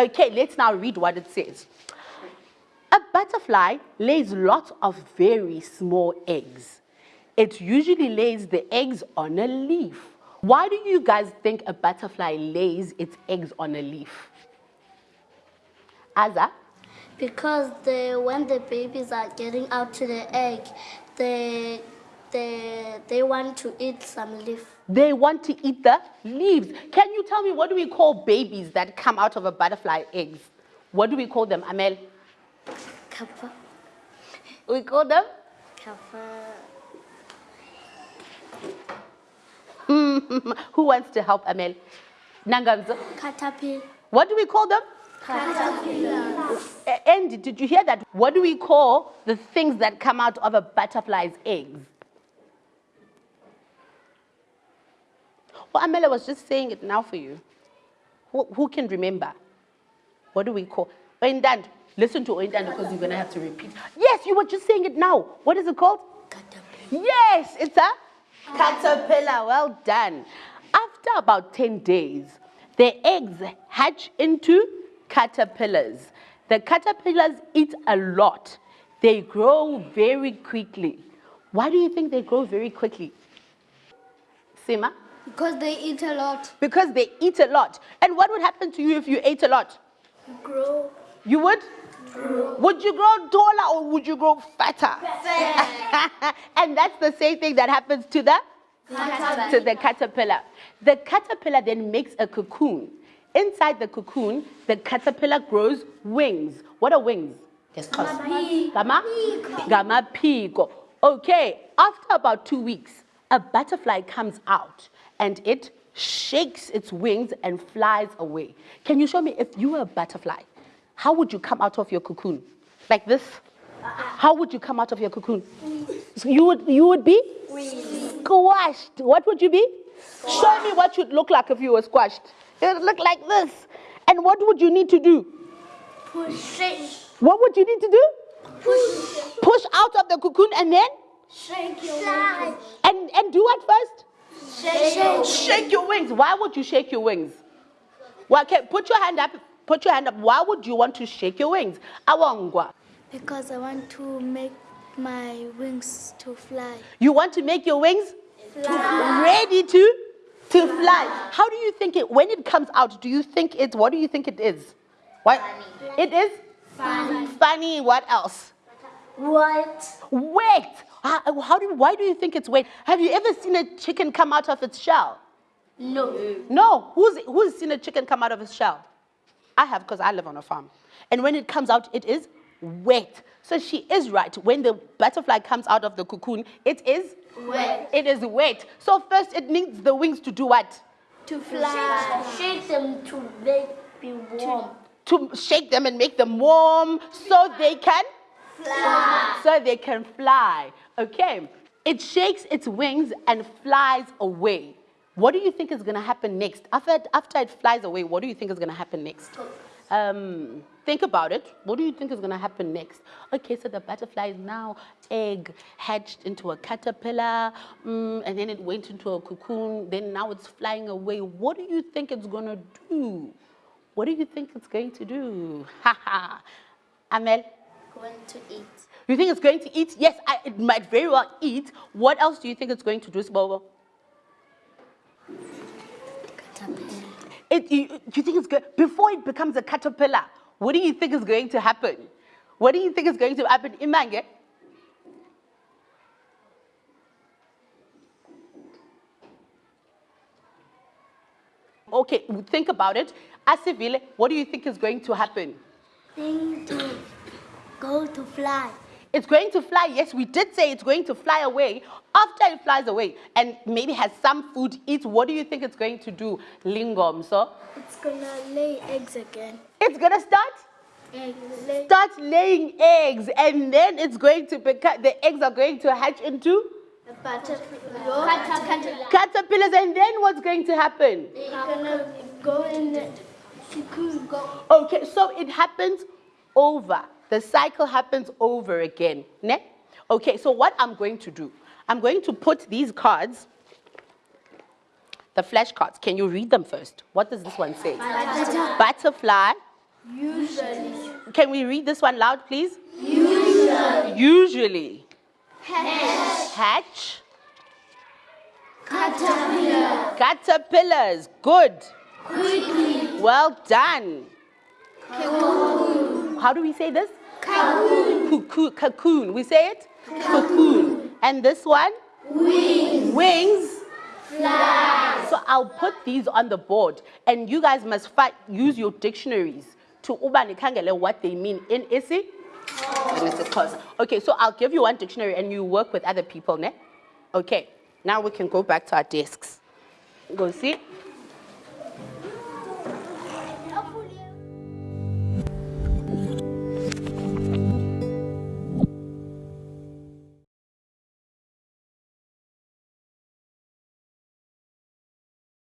Okay, let's now read what it says. A butterfly lays lots of very small eggs. It usually lays the eggs on a leaf. Why do you guys think a butterfly lays its eggs on a leaf? Aza? Because the when the babies are getting out to the egg, they they they want to eat some leaf. They want to eat the leaves. Can you tell me what do we call babies that come out of a butterfly eggs? What do we call them, Amel? Kappa, We call them? kappa, Who wants to help Amel? Nangamzo. caterpillar, What do we call them? caterpillar, A- Andy, did you hear that? What do we call the things that come out of a butterfly's eggs? Well, Amela was just saying it now for you. Who, who can remember? What do we call? Oindan, listen to Oindan because you're going to have to repeat. Yes, you were just saying it now. What is it called? caterpillar. Yes, it's a caterpillar. Well done. After about 10 days, the eggs hatch into caterpillars. The caterpillars eat a lot. They grow very quickly. Why do you think they grow very quickly? Sima? Because they eat a lot. Because they eat a lot. And what would happen to you if you ate a lot? Grow. You would? Grow. Would you grow taller or would you grow fatter? Fatter. and that's the same thing that happens to the to the caterpillar. The caterpillar then makes a cocoon. Inside the cocoon, the caterpillar grows wings. What are wings? Gama? Gama pico. Okay, after about two weeks, a butterfly comes out and it shakes its wings and flies away. Can you show me if you were a butterfly, how would you come out of your cocoon? Like this? How would you come out of your cocoon? So you would you would be squashed. What would you be? Show me what you'd look like if you were squashed. It would look like this. And what would you need to do? Push. What would you need to do? Push. Push out of the cocoon and then Shake your wings. and and do what first? Shake. Shake your wings. Why would you shake your wings? Well, okay, put your hand up. Put your hand up. Why would you want to shake your wings? Awangwa. Because I want to make my wings to fly. You want to make your wings Fly. ready to to fly. How do you think it when it comes out? Do you think it's what do you think it is? What? It is Funny. funny. What else? What? Wait. How, how do you, why do you think it's wet? Have you ever seen a chicken come out of its shell? No. No. Who's who's seen a chicken come out of its shell? I have because I live on a farm. And when it comes out, it is wet. So she is right. When the butterfly comes out of the cocoon, it is Wet. It is wet. So first it needs the wings to do what? To fly. Shake them to make be warm. To shake them and make them warm so they can So they can fly. Okay. It shakes its wings and flies away. What do you think is going to happen next? After after it flies away, what do you think is going to happen next? Um, think about it. What do you think is going to happen next? Okay, so the butterfly is now egg hatched into a caterpillar, mm, and then it went into a cocoon. Then now it's flying away. What do you think it's going to do? What do you think it's going to do? Ha ha. Amel, Going to eat. you think it's going to eat? Yes, I, it might very well eat. What else do you think it's going to do, Sibobo? Caterpillar. It, you, do you think it's good? Before it becomes a caterpillar, what do you think is going to happen? What do you think is going to happen? Imange? Okay, think about it. Asivile, what do you think is going to happen? Thing to go to fly. It's going to fly. Yes, we did say it's going to fly away. After it flies away and maybe has some food, eat, what do you think it's going to do, Lingom? So It's gonna lay eggs again. it's going to start Egg lay. start laying eggs and then it's going to become the eggs are going to hatch into A butterfly. Caterpillar. caterpillars and then what's going to happen They're gonna go in the cocoon. Okay so it happens over the cycle happens over again ne? okay so what i'm going to do i'm going to put these cards the flashcards can you read them first what does this one say butterfly Usually. Can we read this one loud, please? Usually. Usually. Hatch. Hatch. Caterpillar. Caterpillars. Good. Quickly. Well done. How do we say this? Cocoon. Cocoon. Cocoon. We say it? Cocoon. And this one? Wings. Wings. Fly. So I'll put these on the board, and you guys must fi- use your dictionaries to uba nikhangele what they mean in isi isiXhosa. Okay, so I'll give you one dictionary, and you work with other people, ne? Okay. Now we can go back to our desks. Go see.